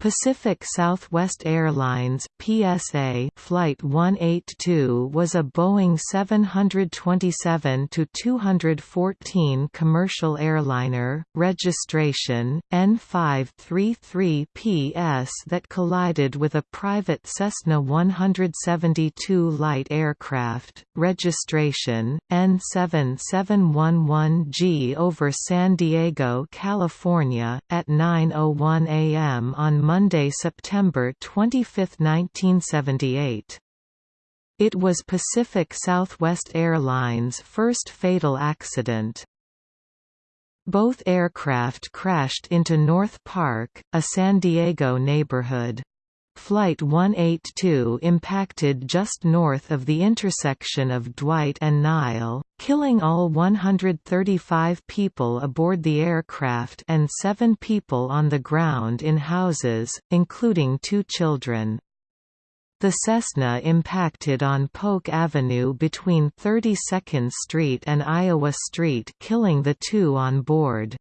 Pacific Southwest Airlines (PSA) Flight 182 was a Boeing 727-214 commercial airliner, registration N533PS that collided with a private Cessna 172 light aircraft, registration N7711G over San Diego, California at 9:01 a.m. on Monday, September 25, 1978. It was Pacific Southwest Airlines' first fatal accident. Both aircraft crashed into North Park, a San Diego neighborhood. Flight 182 impacted just north of the intersection of Dwight and Nile, killing all 135 people aboard the aircraft and seven people on the ground in houses, including two children. The Cessna impacted on Polk Avenue between 32nd Street and Iowa Street killing the two on board.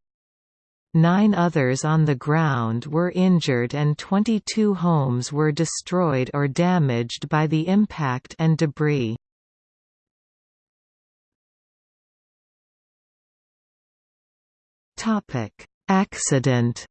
Nine others on the ground were injured and 22 homes were destroyed or damaged by the impact and debris. Accident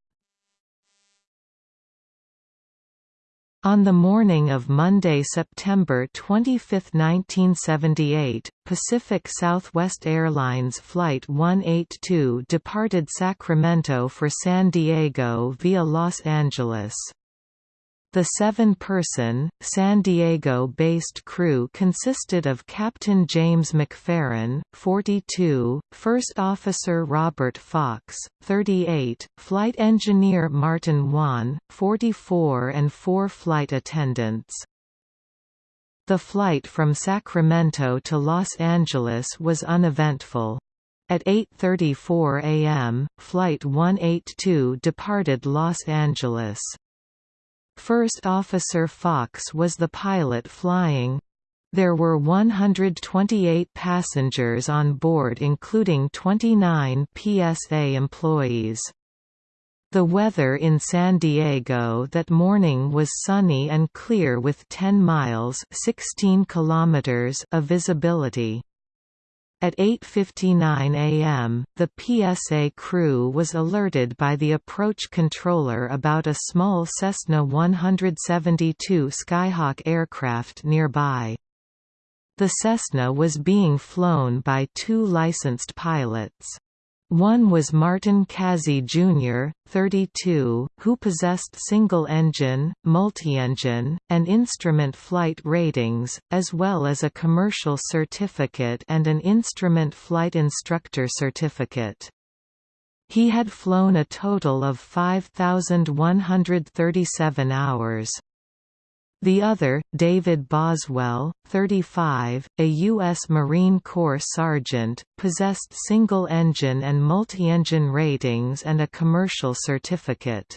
On the morning of Monday, September 25, 1978, Pacific Southwest Airlines Flight 182 departed Sacramento for San Diego via Los Angeles. The seven-person, San Diego-based crew consisted of Captain James McFeron, 42, First Officer Robert Fox, 38, Flight Engineer Martin Wahne, 44 and four flight attendants. The flight from Sacramento to Los Angeles was uneventful. At 8.34 am, Flight 182 departed Los Angeles. First Officer Fox was the pilot flying. There were 128 passengers on board including 29 PSA employees. The weather in San Diego that morning was sunny and clear with 10 miles 16 kilometers of visibility. At 8.59 am, the PSA crew was alerted by the approach controller about a small Cessna 172 Skyhawk aircraft nearby. The Cessna was being flown by two licensed pilots. One was Martin Kazy Jr., 32, who possessed single-engine, multi-engine, and instrument flight ratings, as well as a commercial certificate and an instrument flight instructor certificate. He had flown a total of 5,137 hours. The other, David Boswell, 35, a U.S. Marine Corps sergeant, possessed single-engine and multi-engine ratings and a commercial certificate.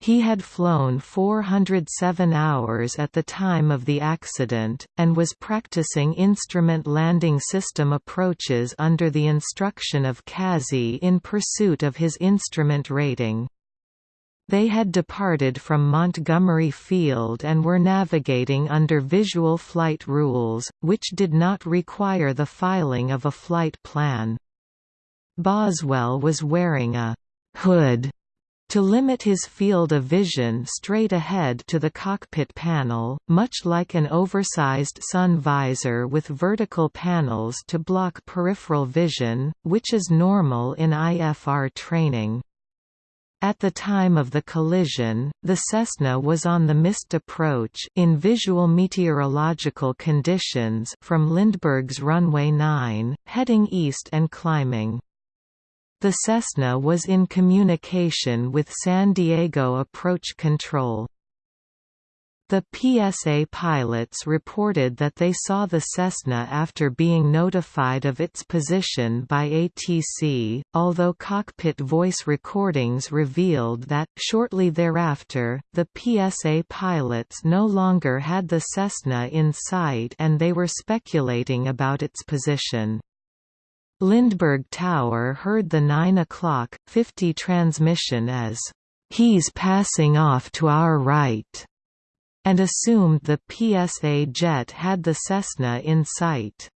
He had flown 407 hours at the time of the accident, and was practicing instrument landing system approaches under the instruction of Kazy in pursuit of his instrument rating. They had departed from Montgomery Field and were navigating under visual flight rules, which did not require the filing of a flight plan. Boswell was wearing a «hood» to limit his field of vision straight ahead to the cockpit panel, much like an oversized sun visor with vertical panels to block peripheral vision, which is normal in IFR training. At the time of the collision, the Cessna was on the missed approach in visual meteorological conditions from Lindbergh's runway 9, heading east and climbing. The Cessna was in communication with San Diego Approach Control. The PSA pilots reported that they saw the Cessna after being notified of its position by ATC, although cockpit voice recordings revealed that, shortly thereafter, the PSA pilots no longer had the Cessna in sight and they were speculating about its position. Lindbergh Tower heard the 9 o'clock, 50 transmission as "'He's passing off to our right' and assumed the PSA jet had the Cessna in sight.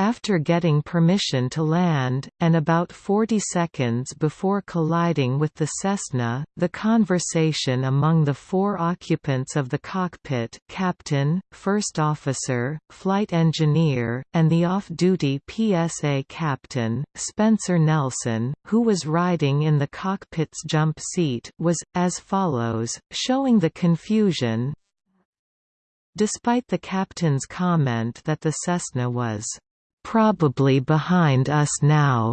After getting permission to land, and about 40 seconds before colliding with the Cessna, the conversation among the four occupants of the cockpit captain, first officer, flight engineer, and the off-duty PSA captain, Spencer Nelson, who was riding in the cockpit's jump seat, was, as follows, showing the confusion. Despite the captain's comment that the Cessna was probably behind us now.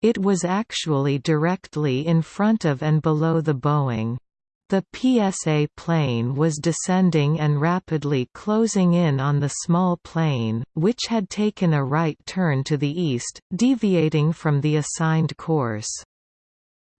It was actually directly in front of and below the Boeing. The PSA plane was descending and rapidly closing in on the small plane, which had taken a right turn to the east, deviating from the assigned course.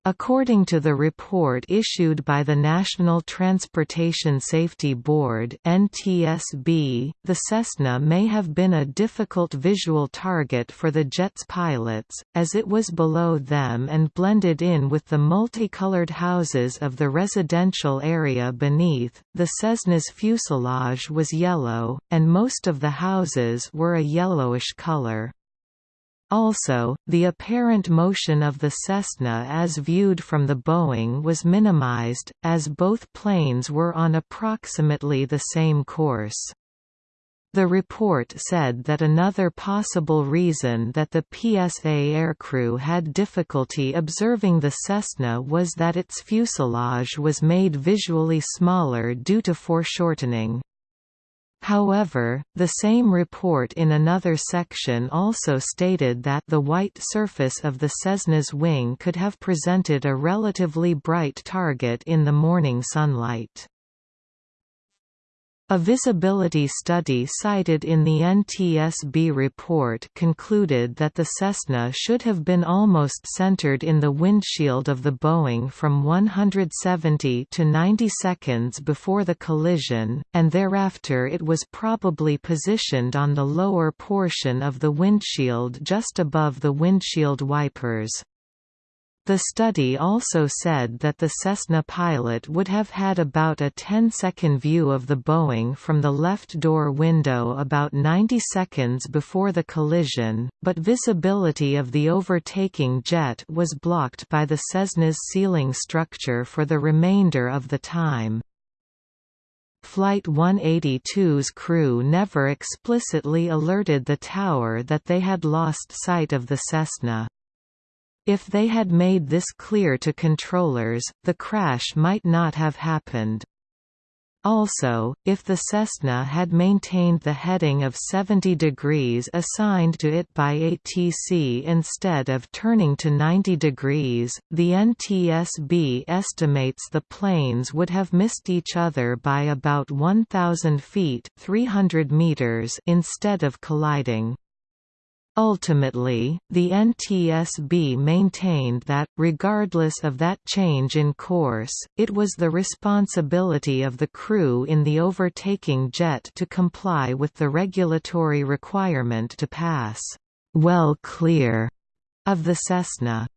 According to the report issued by the National Transportation Safety Board (NTSB), the Cessna may have been a difficult visual target for the jet's pilots, as it was below them and blended in with the multicolored houses of the residential area beneath. The Cessna's fuselage was yellow, and most of the houses were a yellowish color. Also, the apparent motion of the Cessna as viewed from the Boeing was minimized, as both planes were on approximately the same course. The report said that another possible reason that the PSA aircrew had difficulty observing the Cessna was that its fuselage was made visually smaller due to foreshortening. However, the same report in another section also stated that the white surface of the Cessna's wing could have presented a relatively bright target in the morning sunlight. A visibility study cited in the NTSB report concluded that the Cessna should have been almost centered in the windshield of the Boeing from 170 to 90 seconds before the collision, and thereafter it was probably positioned on the lower portion of the windshield just above the windshield wipers. The study also said that the Cessna pilot would have had about a 10-second view of the Boeing from the left door window about 90 seconds before the collision, but visibility of the overtaking jet was blocked by the Cessna's ceiling structure for the remainder of the time. Flight 182's crew never explicitly alerted the tower that they had lost sight of the Cessna. If they had made this clear to controllers, the crash might not have happened. Also, if the Cessna had maintained the heading of 70 degrees assigned to it by ATC instead of turning to 90 degrees, the NTSB estimates the planes would have missed each other by about 1,000 feet 300 meters instead of colliding. Ultimately, the NTSB maintained that, regardless of that change in course, it was the responsibility of the crew in the overtaking jet to comply with the regulatory requirement to pass well clear of the Cessna.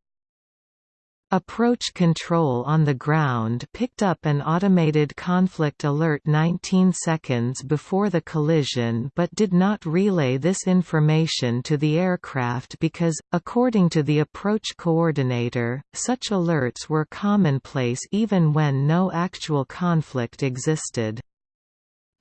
Approach control on the ground picked up an automated conflict alert 19 seconds before the collision but did not relay this information to the aircraft because, according to the approach coordinator, such alerts were commonplace even when no actual conflict existed.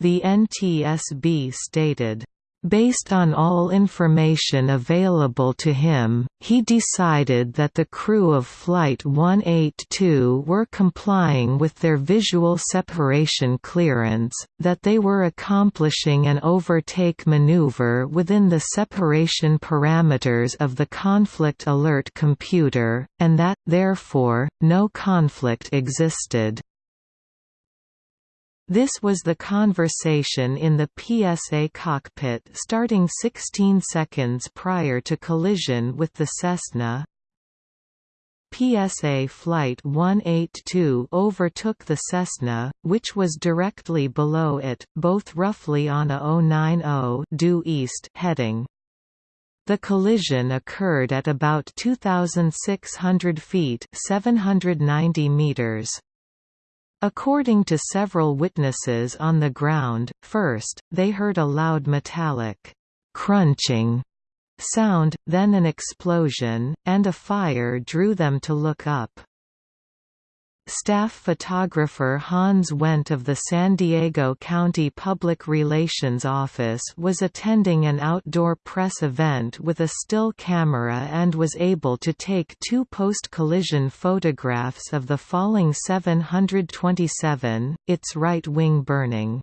The NTSB stated, Based on all information available to him, he decided that the crew of Flight 182 were complying with their visual separation clearance, that they were accomplishing an overtake maneuver within the separation parameters of the conflict alert computer, and that, therefore, no conflict existed. This was the conversation in the PSA cockpit starting 16 seconds prior to collision with the Cessna. PSA Flight 182 overtook the Cessna, which was directly below it, both roughly on a 090 due east heading. The collision occurred at about 2,600 feet 790 meters. According to several witnesses on the ground, first, they heard a loud metallic crunching sound, then an explosion, and a fire drew them to look up. Staff photographer Hans Wendt of the San Diego County Public Relations Office was attending an outdoor press event with a still camera and was able to take two post-collision photographs of the falling 727, its right wing burning.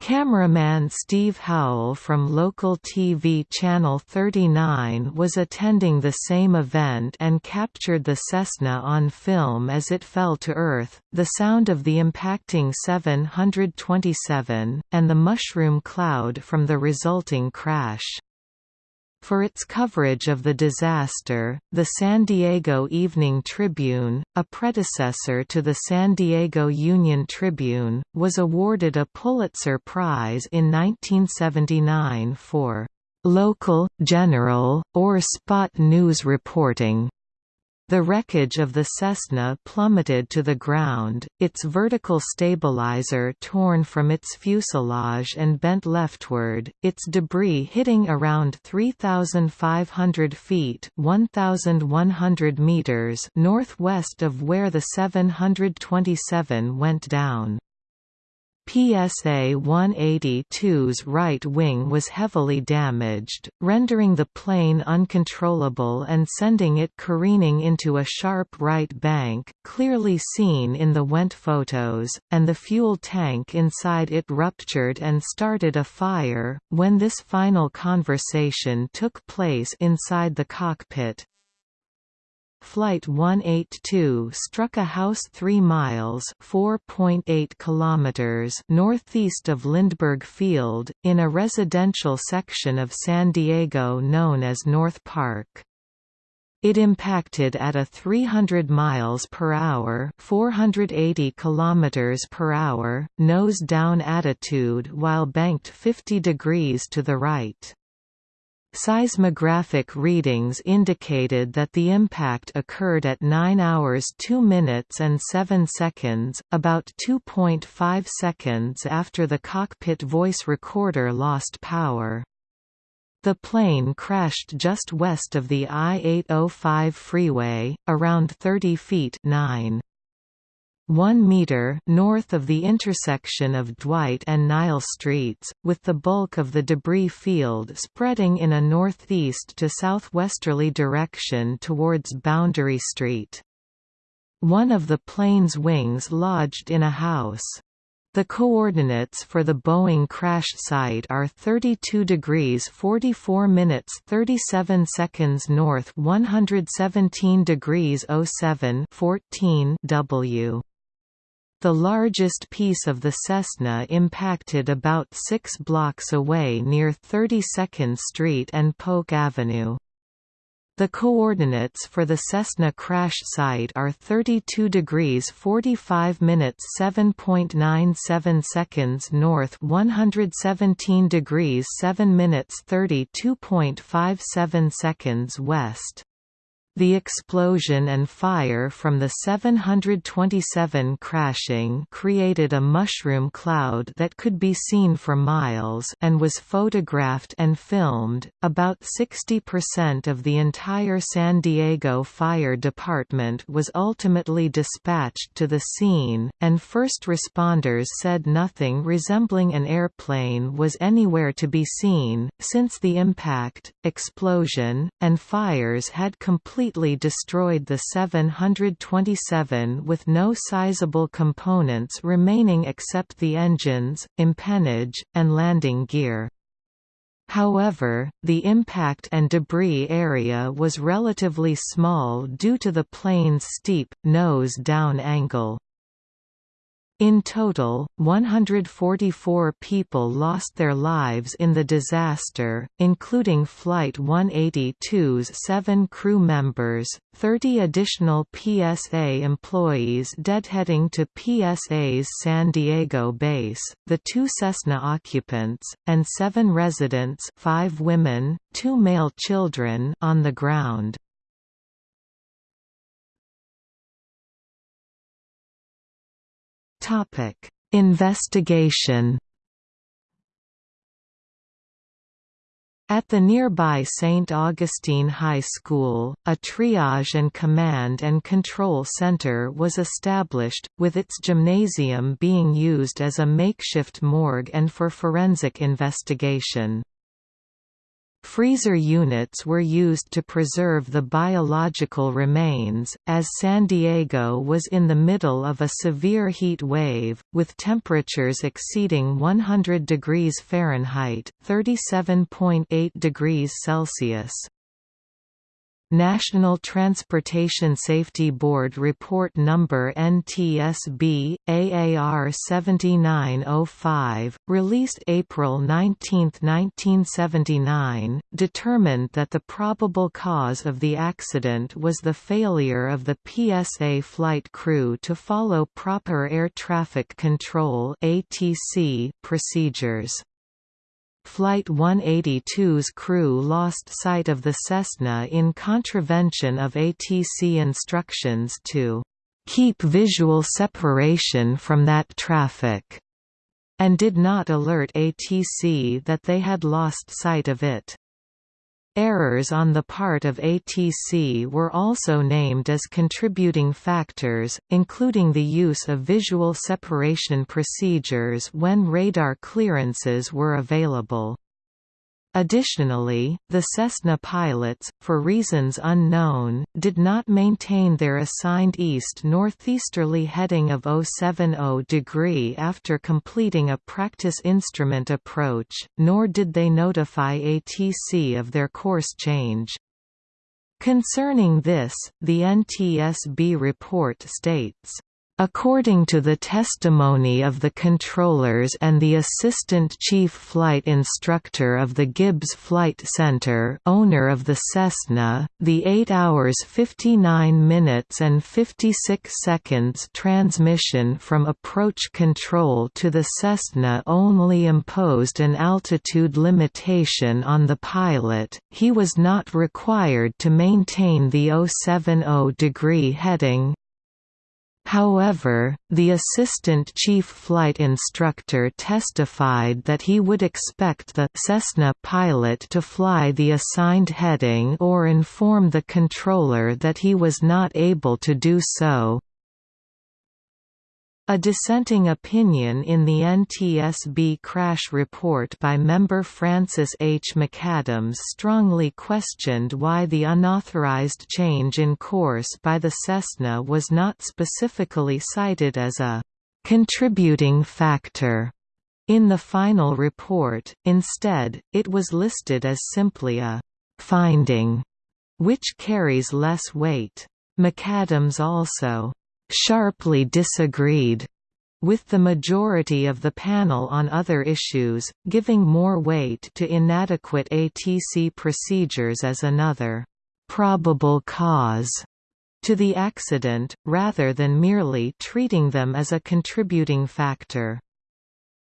Cameraman Steve Howell from local TV Channel 39 was attending the same event and captured the Cessna on film as it fell to Earth, the sound of the impacting 727, and the mushroom cloud from the resulting crash. For its coverage of the disaster, the San Diego Evening Tribune, a predecessor to the San Diego Union Tribune, was awarded a Pulitzer Prize in 1979 for local, general, or spot news reporting. The wreckage of the Cessna plummeted to the ground, its vertical stabilizer torn from its fuselage and bent leftward, its debris hitting around 3,500 feet 1,100 meters northwest of where the 727 went down. PSA 182's right wing was heavily damaged, rendering the plane uncontrollable and sending it careening into a sharp right bank, clearly seen in the Wendt photos, and the fuel tank inside it ruptured and started a fire. When this final conversation took place inside the cockpit, Flight 182 struck a house 3 miles (4.8 kilometers) northeast of Lindbergh Field, in a residential section of San Diego known as North Park. It impacted at a 300 miles per hour, 480 kilometers per hour nose down attitude while banked 50 degrees to the right. Seismographic readings indicated that the impact occurred at 9 hours 2 minutes and 7 seconds, about 2.5 seconds after the cockpit voice recorder lost power. The plane crashed just west of the I-805 freeway, around 30 feet 9. 1 meter north of the intersection of Dwight and Nile Streets, with the bulk of the debris field spreading in a northeast to southwesterly direction towards Boundary Street. One of the plane's wings lodged in a house. The coordinates for the Boeing crash site are 32 degrees 44 minutes 37 seconds north 117 degrees 07 14 W. The largest piece of the Cessna impacted about six blocks away near 32nd Street and Polk Avenue. The coordinates for the Cessna crash site are 32 degrees 45 minutes 7.97 seconds north 117 degrees 7 minutes 32.57 seconds west. The explosion and fire from the 727 crashing created a mushroom cloud that could be seen for miles and was photographed and filmed. About 60% of the entire San Diego Fire Department was ultimately dispatched to the scene, and first responders said nothing resembling an airplane was anywhere to be seen, since the impact, explosion, and fires had completely completely destroyed the 727 with no sizable components remaining except the engines, empennage, and landing gear. However, the impact and debris area was relatively small due to the plane's steep, nose-down angle. In total, 144 people lost their lives in the disaster, including Flight 182's seven crew members, 30 additional PSA employees deadheading to PSA's San Diego base, the two Cessna occupants, and seven residents five women, two male children on the ground. Topic: Investigation. At the nearby St. Augustine High School, a triage and command and control center was established, with its gymnasium being used as a makeshift morgue and for forensic investigation. Freezer units were used to preserve the biological remains, as San Diego was in the middle of a severe heat wave, with temperatures exceeding 100 degrees Fahrenheit (37.8 degrees Celsius). National Transportation Safety Board Report Number NTSB AAR 7905, released April 19, 1979, determined that the probable cause of the accident was the failure of the PSA flight crew to follow proper air traffic control (ATC) procedures. Flight 182's crew lost sight of the Cessna in contravention of ATC instructions to keep visual separation from that traffic, and did not alert ATC that they had lost sight of it. Errors on the part of ATC were also named as contributing factors, including the use of visual separation procedures when radar clearances were available. Additionally, the Cessna pilots, for reasons unknown, did not maintain their assigned east-northeasterly heading of 070 degree after completing a practice instrument approach, nor did they notify ATC of their course change. Concerning this, the NTSB report states According to the testimony of the controllers and the assistant chief flight instructor of the Gibbs Flight Center owner of the Cessna, the 8 hours 59 minutes and 56 seconds transmission from approach control to the Cessna only imposed an altitude limitation on the pilot, he was not required to maintain the 070 degree heading, However, the assistant chief flight instructor testified that he would expect the Cessna pilot to fly the assigned heading or inform the controller that he was not able to do so. A dissenting opinion in the NTSB crash report by member Francis H. McAdams strongly questioned why the unauthorized change in course by the Cessna was not specifically cited as a contributing factor in the final report, instead, it was listed as simply a finding, which carries less weight. McAdams also sharply disagreed with the majority of the panel on other issues, giving more weight to inadequate ATC procedures as another probable cause to the accident, rather than merely treating them as a contributing factor.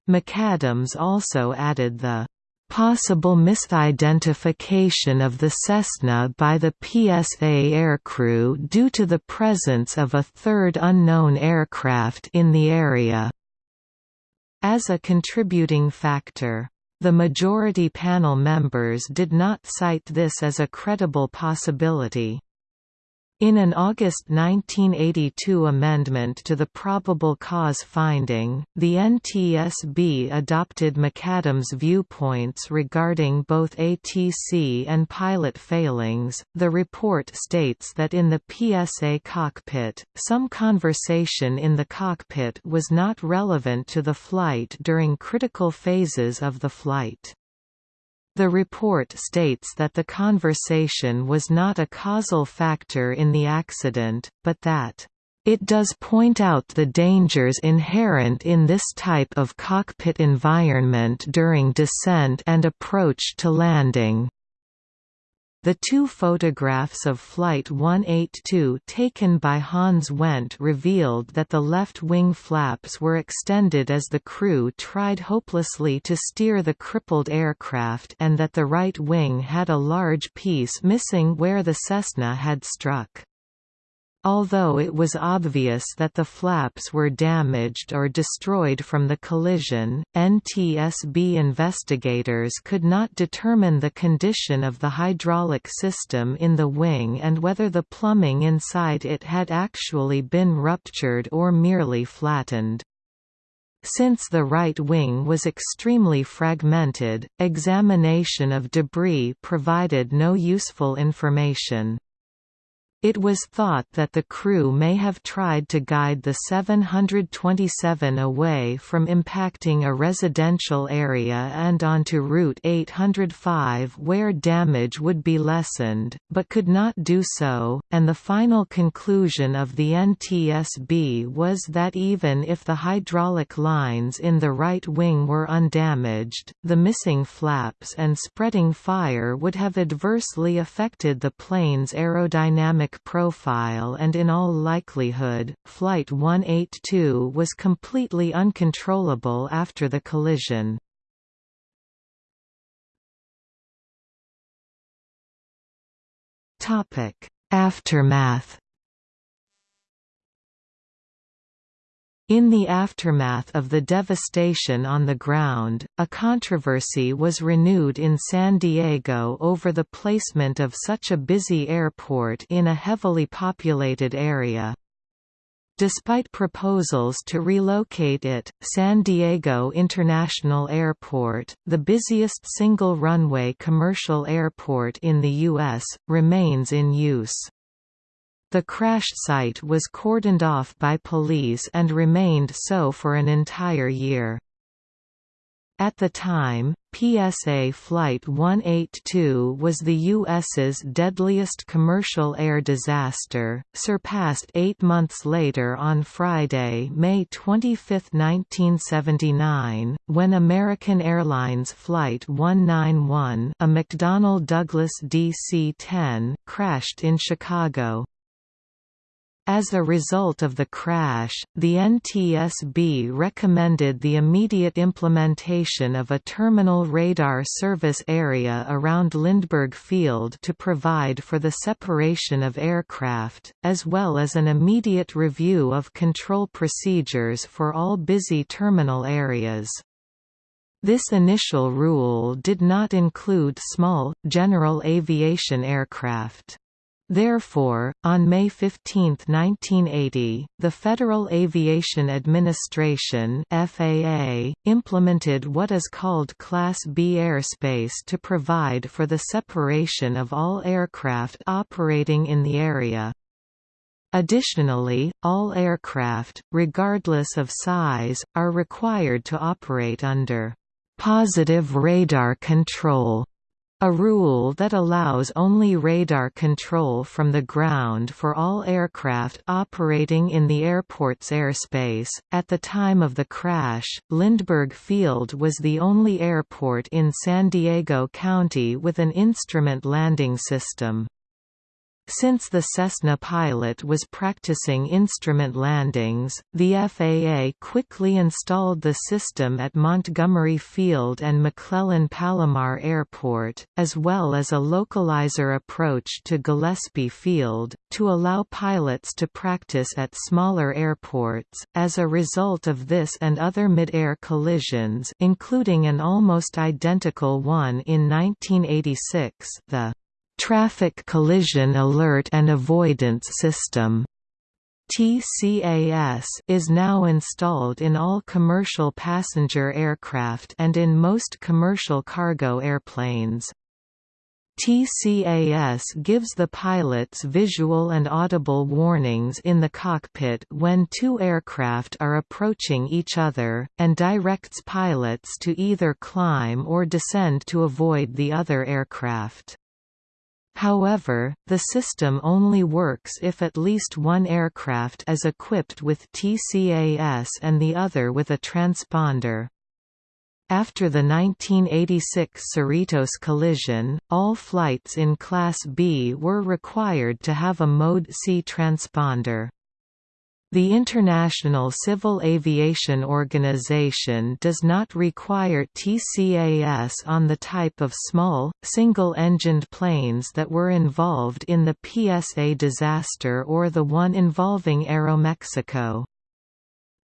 McAdams also added the possible misidentification of the Cessna by the PSA aircrew due to the presence of a third unknown aircraft in the area. As a contributing factor, the majority panel members did not cite this as a credible possibility. In an August 1982 amendment to the probable cause finding, the NTSB adopted McAdams' viewpoints regarding both ATC and pilot failings. The report states that in the PSA cockpit, some conversation in the cockpit was not relevant to the flight during critical phases of the flight. The report states that the conversation was not a causal factor in the accident, but that It does point out the dangers inherent in this type of cockpit environment during descent and approach to landing. The two photographs of Flight 182 taken by Hans Wendt revealed that the left wing flaps were extended as the crew tried hopelessly to steer the crippled aircraft and that the right wing had a large piece missing where the Cessna had struck. Although it was obvious that the flaps were damaged or destroyed from the collision, NTSB investigators could not determine the condition of the hydraulic system in the wing and whether the plumbing inside it had actually been ruptured or merely flattened. Since the right wing was extremely fragmented, examination of debris provided no useful information. It was thought that the crew may have tried to guide the 727 away from impacting a residential area and onto Route 805 where damage would be lessened, but could not do so, and the final conclusion of the NTSB was that even if the hydraulic lines in the right wing were undamaged, the missing flaps and spreading fire would have adversely affected the plane's aerodynamic profile and in all likelihood, Flight 182 was completely uncontrollable after the collision. Aftermath In the aftermath of the devastation on the ground, a controversy was renewed in San Diego over the placement of such a busy airport in a heavily populated area. Despite proposals to relocate it, San Diego International Airport, the busiest single-runway commercial airport in the U.S., remains in use. The crash site was cordoned off by police and remained so for an entire year. At the time, PSA Flight 182 was the U.S.'s deadliest commercial air disaster, surpassed eight months later on Friday, May 25, 1979, when American Airlines Flight 191 a McDonnell Douglas DC-10 crashed in Chicago. As a result of the crash, the NTSB recommended the immediate implementation of a terminal radar service area around Lindbergh Field to provide for the separation of aircraft, as well as an immediate review of control procedures for all busy terminal areas. This initial rule did not include small, general aviation aircraft. Therefore, on May 15, 1980, the Federal Aviation Administration FAA, implemented what is called Class B airspace to provide for the separation of all aircraft operating in the area. Additionally, all aircraft, regardless of size, are required to operate under positive radar control a rule that allows only radar control from the ground for all aircraft operating in the airport's airspace. At the time of the crash, Lindbergh Field was the only airport in San Diego County with an instrument landing system. Since the Cessna pilot was practicing instrument landings, the FAA quickly installed the system at Montgomery Field and McClellan Palomar Airport, as well as a localizer approach to Gillespie Field, to allow pilots to practice at smaller airports. As a result of this and other mid-air collisions, including an almost identical one in 1986, the Traffic Collision Alert and Avoidance System TCAS is now installed in all commercial passenger aircraft and in most commercial cargo airplanes. TCAS gives the pilots visual and audible warnings in the cockpit when two aircraft are approaching each other, and directs pilots to either climb or descend to avoid the other aircraft. However, the system only works if at least one aircraft is equipped with TCAS and the other with a transponder. After the 1986 Cerritos collision, all flights in Class B were required to have a Mode C transponder. The International Civil Aviation Organization does not require TCAS on the type of small, single-engined planes that were involved in the PSA disaster or the one involving Aeromexico.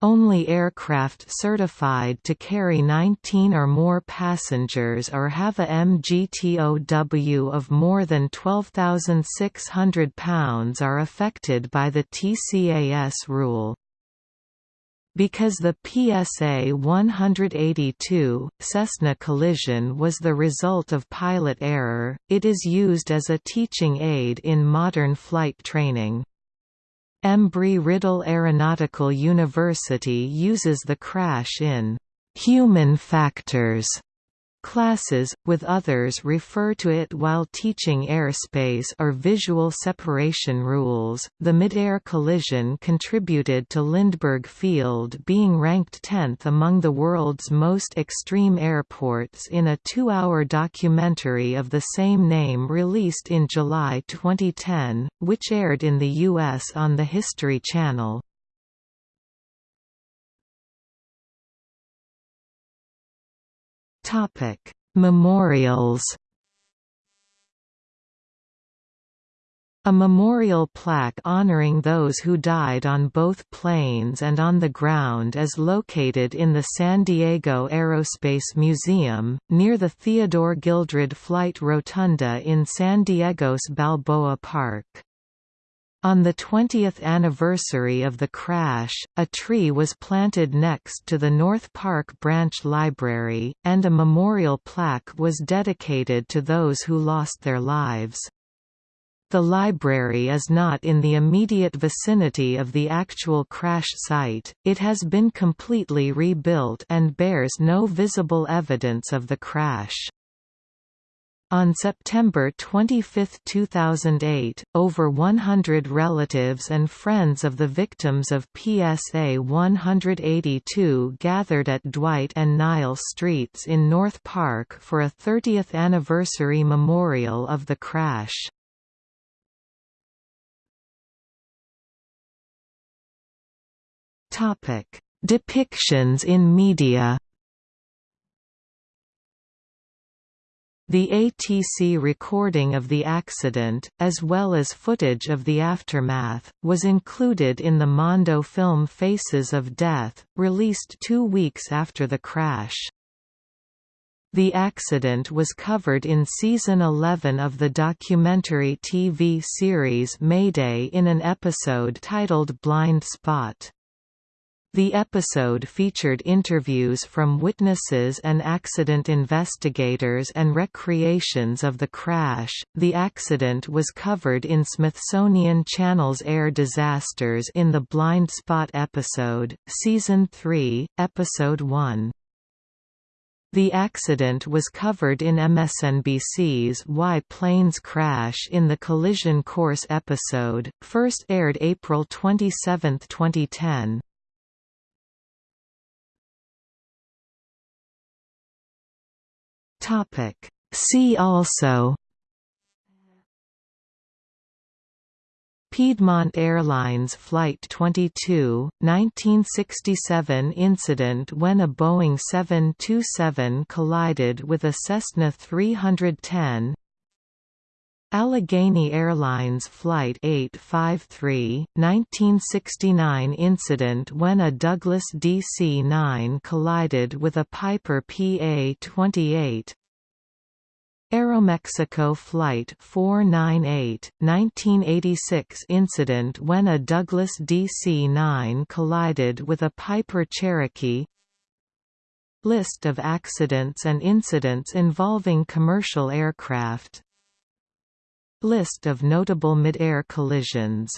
Only aircraft certified to carry 19 or more passengers or have a MGTOW of more than 12,600 pounds are affected by the TCAS rule. Because the PSA 182, Cessna collision was the result of pilot error, it is used as a teaching aid in modern flight training. Embry-Riddle Aeronautical University uses the crash in «human factors» Classes, with others refer to it while teaching airspace or visual separation rules. The mid-air collision contributed to Lindbergh Field being ranked 10th among the world's most extreme airports in a two-hour documentary of the same name released in July 2010, which aired in the U.S. on the History Channel. Topic: Memorials. A memorial plaque honoring those who died on both planes and on the ground is located in the San Diego Aerospace Museum, near the Theodore Gildred Flight Rotunda in San Diego's Balboa Park. On the 20th anniversary of the crash, a tree was planted next to the North Park Branch Library, and a memorial plaque was dedicated to those who lost their lives. The library is not in the immediate vicinity of the actual crash site, it has been completely rebuilt and bears no visible evidence of the crash. On September 25, 2008, over 100 relatives and friends of the victims of PSA 182 gathered at Dwight and Nile Streets in North Park for a 30th anniversary memorial of the crash. Depictions in media The ATC recording of the accident, as well as footage of the aftermath, was included in the Mondo film Faces of Death, released two weeks after the crash. The accident was covered in season 11 of the documentary TV series Mayday in an episode titled Blind Spot. The episode featured interviews from witnesses and accident investigators and recreations of the crash. The accident was covered in Smithsonian Channel's Air Disasters in the Blind Spot episode, Season 3, Episode 1. The accident was covered in MSNBC's Why Planes Crash in the Collision Course episode, first aired April 27, 2010. Topic. See also Piedmont Airlines Flight 22, 1967 incident when a Boeing 727 collided with a Cessna 310 Allegheny Airlines Flight 853, 1969 incident when a Douglas DC-9 collided with a Piper PA-28 Aeromexico Flight 498, 1986 incident when a Douglas DC-9 collided with a Piper Cherokee. List of accidents and incidents involving commercial aircraft List of notable mid-air collisions